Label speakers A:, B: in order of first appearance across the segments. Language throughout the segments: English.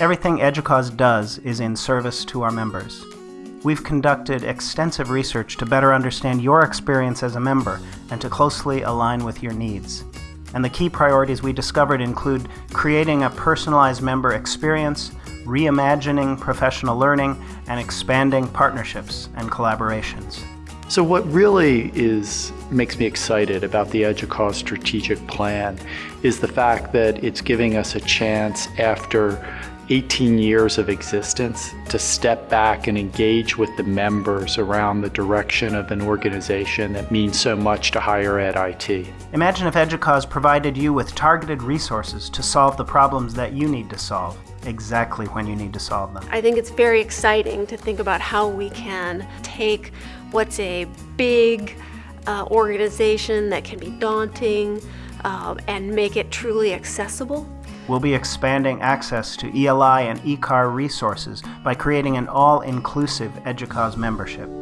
A: Everything EDUCAUSE does is in service to our members. We've conducted extensive research to better understand your experience as a member and to closely align with your needs. And the key priorities we discovered include creating a personalized member experience, reimagining professional learning, and expanding partnerships and collaborations.
B: So what really is makes me excited about the EDUCAUSE strategic plan is the fact that it's giving us a chance after 18 years of existence to step back and engage with the members around the direction of an organization that means so much to higher ed IT.
A: Imagine if EDUCAUSE provided you with targeted resources to solve the problems that you need to solve, exactly when you need to solve them.
C: I think it's very exciting to think about how we can take what's a big uh, organization that can be daunting uh, and make it truly accessible
A: We'll be expanding access to ELI and ECAR resources by creating an all-inclusive EDUCAUSE membership.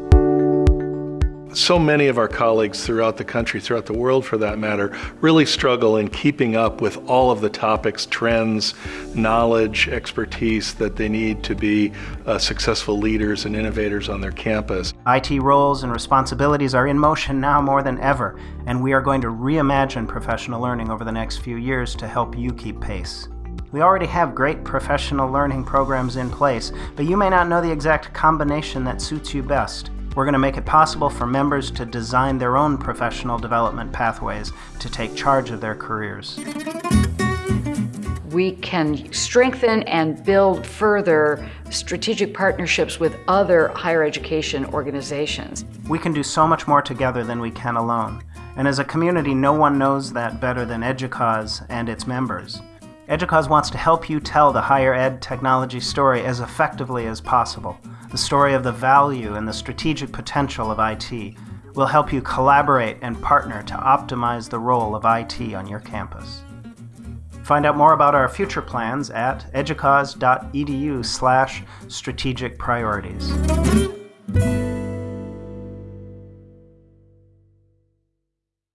D: So many of our colleagues throughout the country, throughout the world for that matter, really struggle in keeping up with all of the topics, trends, knowledge, expertise that they need to be uh, successful leaders and innovators on their campus.
A: IT roles and responsibilities are in motion now more than ever, and we are going to reimagine professional learning over the next few years to help you keep pace. We already have great professional learning programs in place, but you may not know the exact combination that suits you best. We're going to make it possible for members to design their own professional development pathways to take charge of their careers.
E: We can strengthen and build further strategic partnerships with other higher education organizations.
A: We can do so much more together than we can alone. And as a community, no one knows that better than EDUCAUSE and its members. EDUCAUSE wants to help you tell the higher ed technology story as effectively as possible. The story of the value and the strategic potential of IT will help you collaborate and partner to optimize the role of IT on your campus. Find out more about our future plans at educause.edu slash strategic priorities.